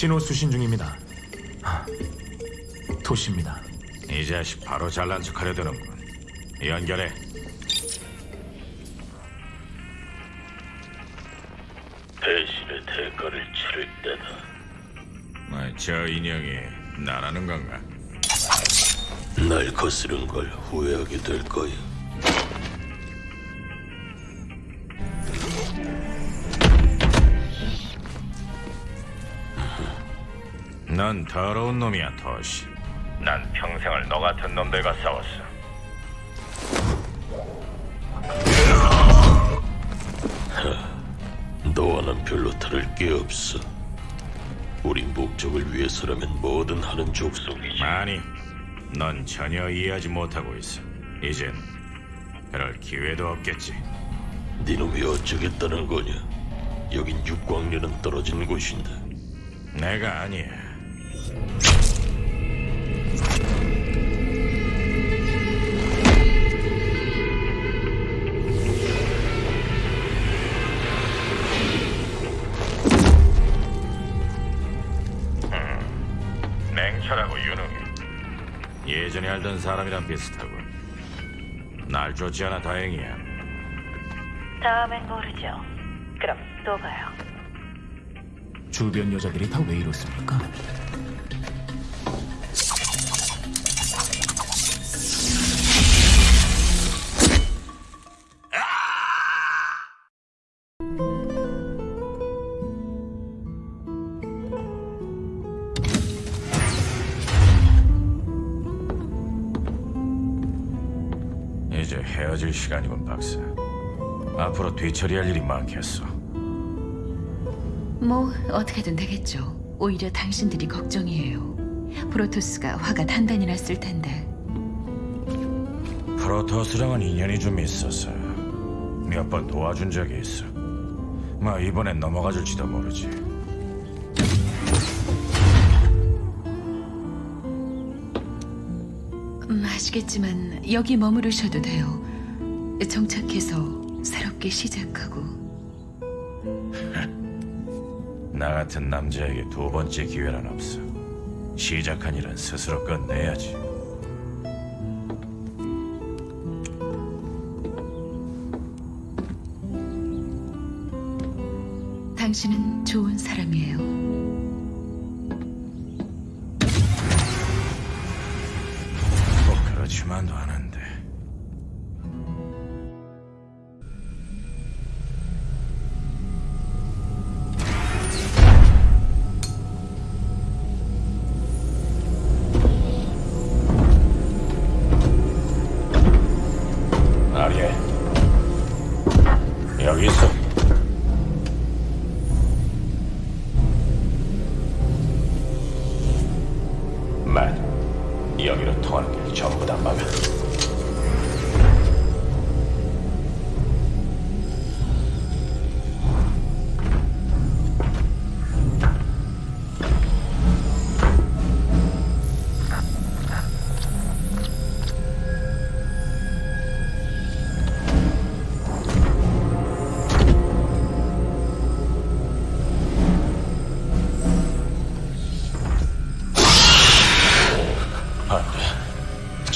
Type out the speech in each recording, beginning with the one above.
신호 수신 중입니다. 아, 도시입니다. 이 자식 바로 잘난 척하려 드는군. 연결해. 배신의 대가를 치를 때다. 뭐, 저 인형이 나라는 건가? 날 거스른 걸 후회하게 될 거야. 넌 더러운 놈이야, 토시. 난 평생을 너 같은 놈들과 싸웠어. 너와는 별로 다를 게 없어. 우리 목적을 위해서라면 뭐든 하는 족속이지. 아니, 넌 전혀 이해하지 못하고 있어. 이젠 그럴 기회도 없겠지. 네놈이 어쩌겠다는 거냐? 여긴 육광년은 떨어진 곳인데. 내가 아니야. 음, 냉철하고 유능해. 예전에 알던 사람이랑 비슷하고. 날 쫓지 않아 다행이야. 다음엔 모르죠. 그럼 또 봐요. 주변 여자들이 다 왜 이렇습니까? 헤어질 시간이군, 박사. 앞으로 뒤처리할 일이 많겠어. 뭐 어떻게든 되겠죠. 오히려 당신들이 걱정이에요. 프로토스가 화가 단단히 났을 텐데. 프로토스랑은 인연이 좀 있어서 몇 번 도와준 적이 있어. 뭐 이번엔 넘어가 줄지도 모르지. 음, 아시겠지만 여기 머무르셔도 돼요. 정착해서 새롭게 시작하고. 나 같은 남자에게 두 번째 기회는 없어. 시작한 일은 스스로 끝내야지. 당신은 좋은 사람이에요.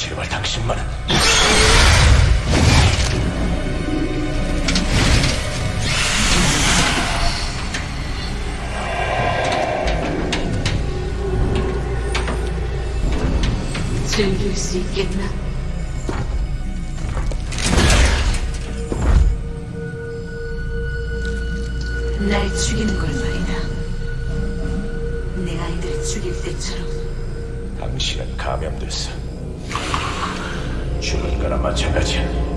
제발 당신만은. 즐길 수 있겠나? 날 죽이는 걸 말이다. 내 아이들을 죽일 때처럼. 당신은 감염됐어. 죽은 거나 마찬가지야.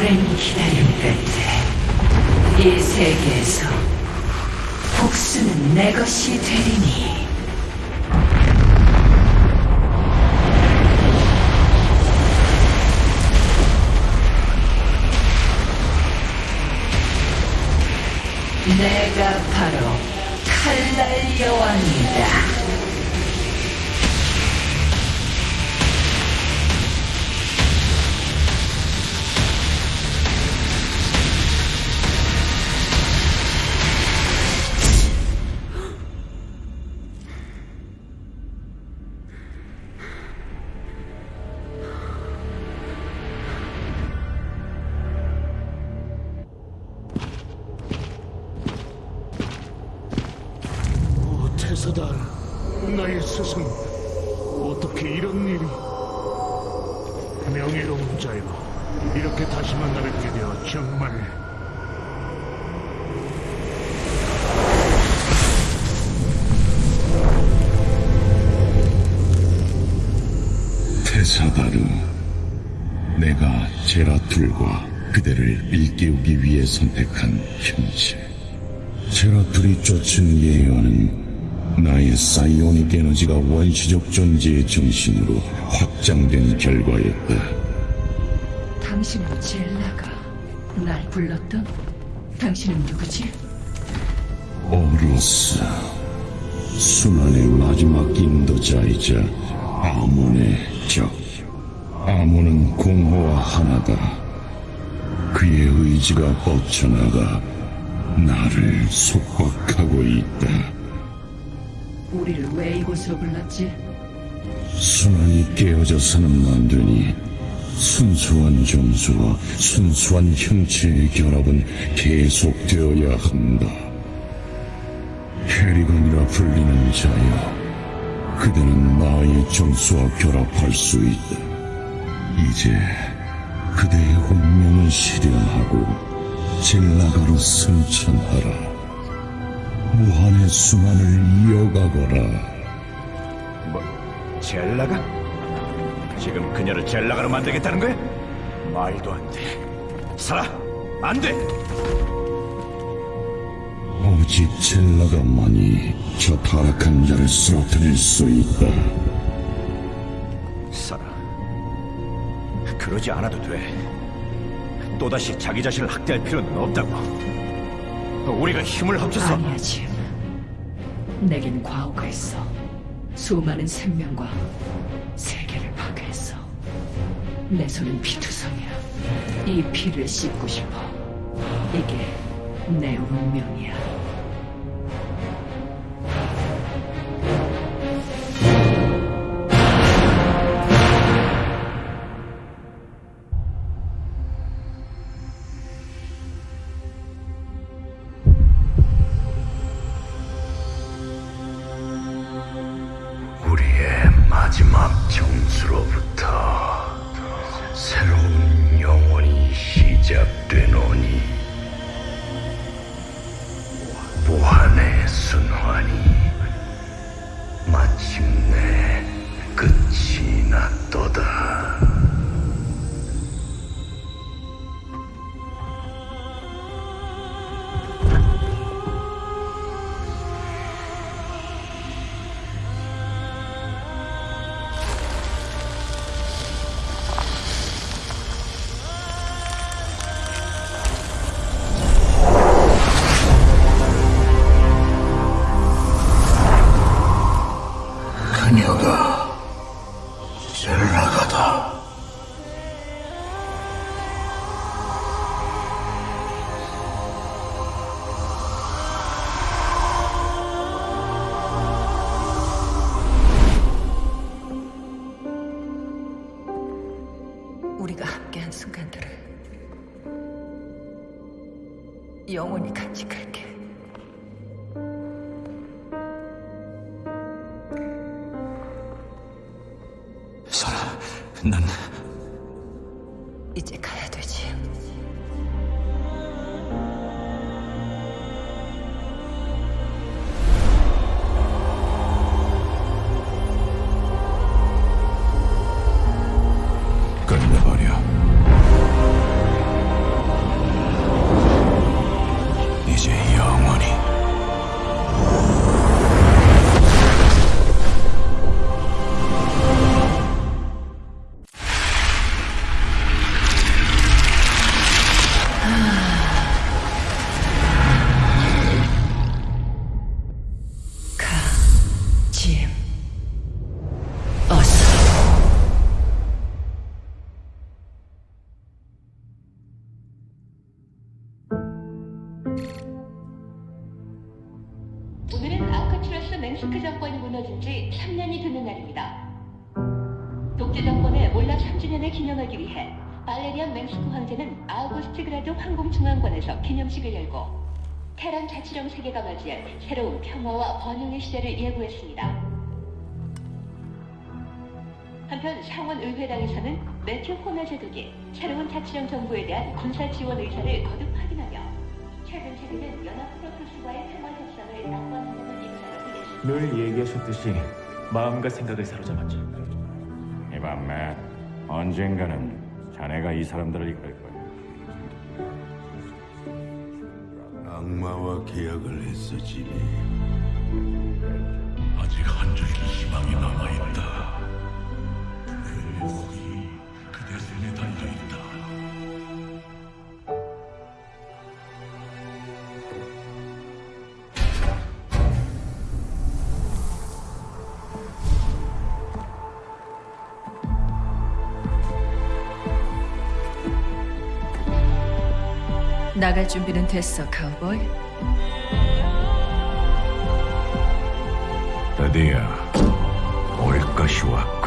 오랜 기다림 끝에 이 세계에서 복수는 내 것이 되리니 내가 바로 칼날 여왕이다. 나의 스승, 어떻게 이런 일이? 명예로운 자여, 이렇게 다시 만나 뵙게 되어 정말 테사다르, 내가 제라툴과 그대를 일깨우기 위해 선택한 형체. 제라툴이 쫓은 예언은 나의 사이오닉 에너지가 원시적 존재의 정신으로 확장된 결과였다. 당신도 젤라가 날 불렀던 당신은 누구지? 오로스, 순환의 마지막 인도자이자 아몬의 적. 아몬은 공허와 하나다. 그의 의지가 뻗쳐나가 나를 속박하고 있다. 우리를 왜 이곳으로 불렀지? 순환이 깨어져서는 안 되니 순수한 점수와 순수한 형체의 결합은 계속되어야 한다. 캐리건이라 불리는 자여, 그대는 나의 점수와 결합할 수 있다. 이제 그대의 운명을 실현하고 젤라가로 승천하라. 무한의 순환을 이어가거라. 뭐 젤라가? 지금 그녀를 젤라가로 만들겠다는 거야? 말도 안 돼. 살아! 안 돼! 오직 젤라가만이 저 타락한 자를 쓰러뜨릴 수 있다. 살아. 그러지 않아도 돼. 또다시 자기 자신을 학대할 필요는 없다고. 우리가 힘을 합쳐서 아니야, 짐. 내겐 과거가 있어. 수많은 생명과 세계를 파괴했어. 내 손은 피투성이야. 이 피를 씻고 싶어. 이게 내 운명이야. 마지막 정수로부터 새로운 영원이 시작되노 그 난 지 3년이 되는 날입니다. 독재 정권의 몰락 3주년을 기념하기 위해 발레리안 맹스크 황제는 아우구스트그라드 황궁중앙관에서 기념식을 열고 테란 자치령 세계가 맞이할 새로운 평화와 번영의 시대를 예고했습니다. 한편 상원 의회당에서는 매튜 호너 제독이 새로운 자치령 정부에 대한 군사 지원 의사를 거듭 확인하며 최근 체결된 연합 프로토스와의 평화 협상을 낙관한다는 입장을 내냈습니다. 늘 얘기하셨듯이 마음과 생각을 사로잡았죠. 이밤 맷 언젠가는 자네가 이 사람들을 이끌 거야. 악마와 계약을 했어, 지니. 아직 한 줄기 희망이 남아있다. 그 나갈 준비는 됐어, 카우보이. 드디어 올 것이 왔고